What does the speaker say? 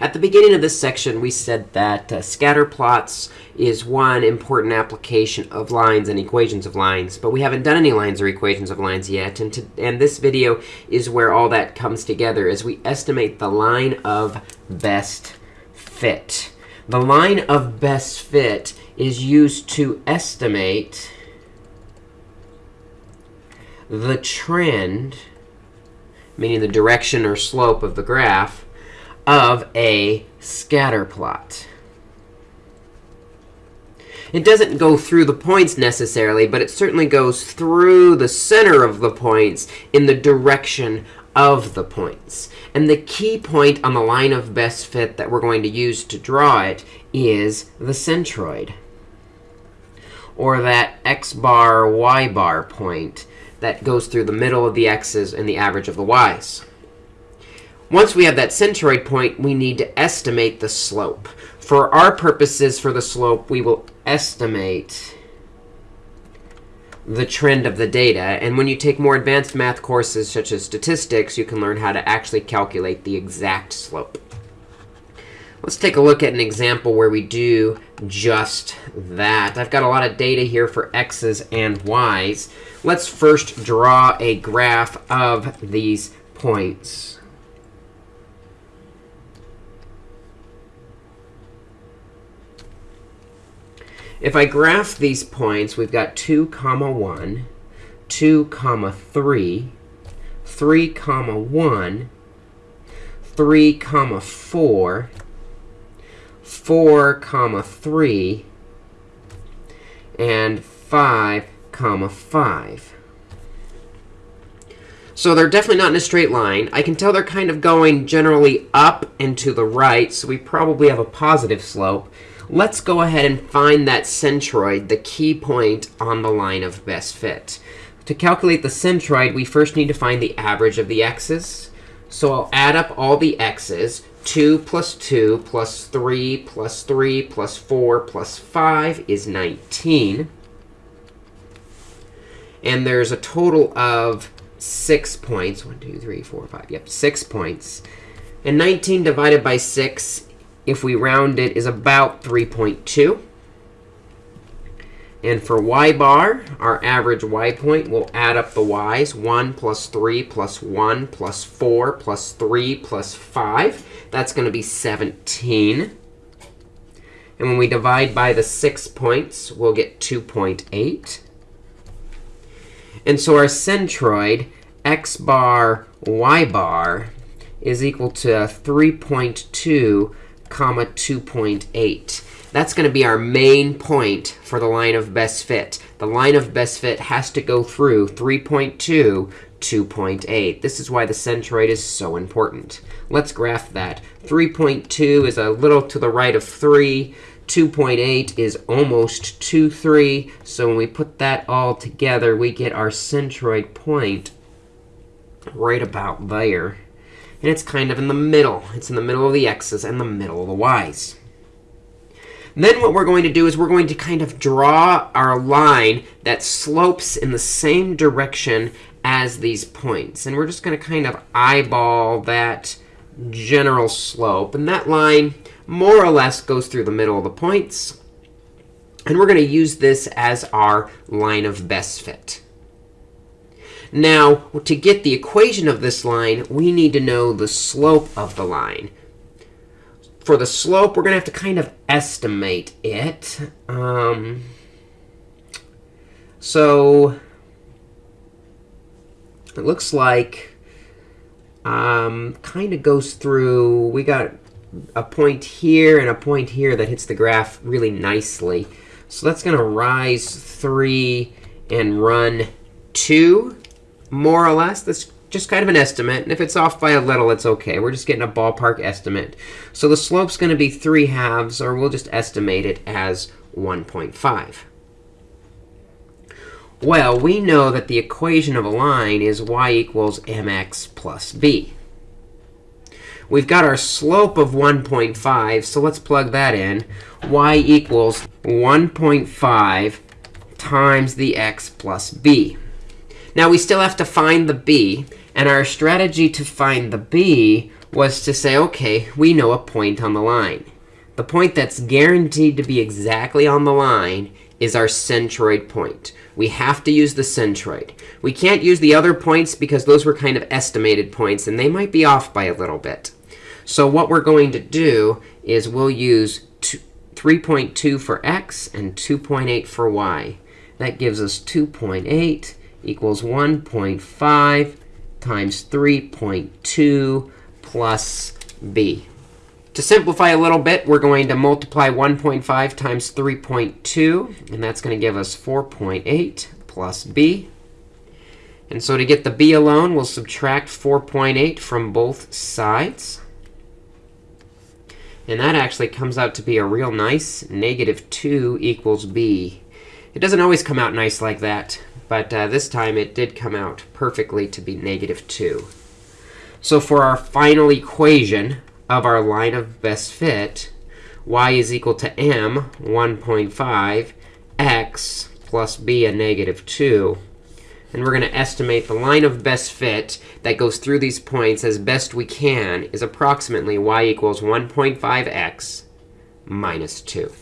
At the beginning of this section, we said that uh, scatter plots is one important application of lines and equations of lines. But we haven't done any lines or equations of lines yet. And, to, and this video is where all that comes together as we estimate the line of best fit. The line of best fit is used to estimate the trend, meaning the direction or slope of the graph, of a scatter plot. It doesn't go through the points necessarily, but it certainly goes through the center of the points in the direction of the points. And the key point on the line of best fit that we're going to use to draw it is the centroid, or that x bar, y bar point that goes through the middle of the x's and the average of the y's. Once we have that centroid point, we need to estimate the slope. For our purposes for the slope, we will estimate the trend of the data. And when you take more advanced math courses, such as statistics, you can learn how to actually calculate the exact slope. Let's take a look at an example where we do just that. I've got a lot of data here for x's and y's. Let's first draw a graph of these points. If I graph these points, we've got 2, comma 1, 2, comma 3, 3, comma 1, 3, comma 4, 4, comma 3, and 5, comma 5. So they're definitely not in a straight line. I can tell they're kind of going generally up and to the right, so we probably have a positive slope. Let's go ahead and find that centroid, the key point on the line of best fit. To calculate the centroid, we first need to find the average of the x's. So I'll add up all the x's. 2 plus 2 plus 3 plus 3 plus 4 plus 5 is 19. And there's a total of 6 points. 1, 2, 3, 4, 5. Yep, 6 points. And 19 divided by 6 if we round it, is about 3.2. And for y bar, our average y point, we'll add up the y's. 1 plus 3 plus 1 plus 4 plus 3 plus 5. That's going to be 17. And when we divide by the 6 points, we'll get 2.8. And so our centroid, x bar, y bar, is equal to 3.2 comma 2.8. That's going to be our main point for the line of best fit. The line of best fit has to go through 3.2, 2.8. This is why the centroid is so important. Let's graph that. 3.2 is a little to the right of 3. 2.8 is almost 2, 3. So when we put that all together, we get our centroid point right about there. And it's kind of in the middle. It's in the middle of the x's and the middle of the y's. Then what we're going to do is we're going to kind of draw our line that slopes in the same direction as these points. And we're just going to kind of eyeball that general slope. And that line more or less goes through the middle of the points. And we're going to use this as our line of best fit. Now, to get the equation of this line, we need to know the slope of the line. For the slope, we're going to have to kind of estimate it. Um, so it looks like um, kind of goes through, we got a point here and a point here that hits the graph really nicely. So that's going to rise 3 and run 2 more or less. That's just kind of an estimate. And if it's off by a little, it's OK. We're just getting a ballpark estimate. So the slope's going to be 3 halves, or we'll just estimate it as 1.5. Well, we know that the equation of a line is y equals mx plus b. We've got our slope of 1.5, so let's plug that in. y equals 1.5 times the x plus b. Now, we still have to find the b. And our strategy to find the b was to say, okay, we know a point on the line. The point that's guaranteed to be exactly on the line is our centroid point. We have to use the centroid. We can't use the other points because those were kind of estimated points, and they might be off by a little bit. So what we're going to do is we'll use 3.2 for x and 2.8 for y. That gives us 2.8 equals 1.5 times 3.2 plus b. To simplify a little bit, we're going to multiply 1.5 times 3.2, and that's going to give us 4.8 plus b. And so to get the b alone, we'll subtract 4.8 from both sides. And that actually comes out to be a real nice negative 2 equals b. It doesn't always come out nice like that, but uh, this time it did come out perfectly to be negative 2. So for our final equation of our line of best fit, y is equal to m, 1.5, x plus b, a negative 2. And we're going to estimate the line of best fit that goes through these points as best we can is approximately y equals 1.5x minus 2.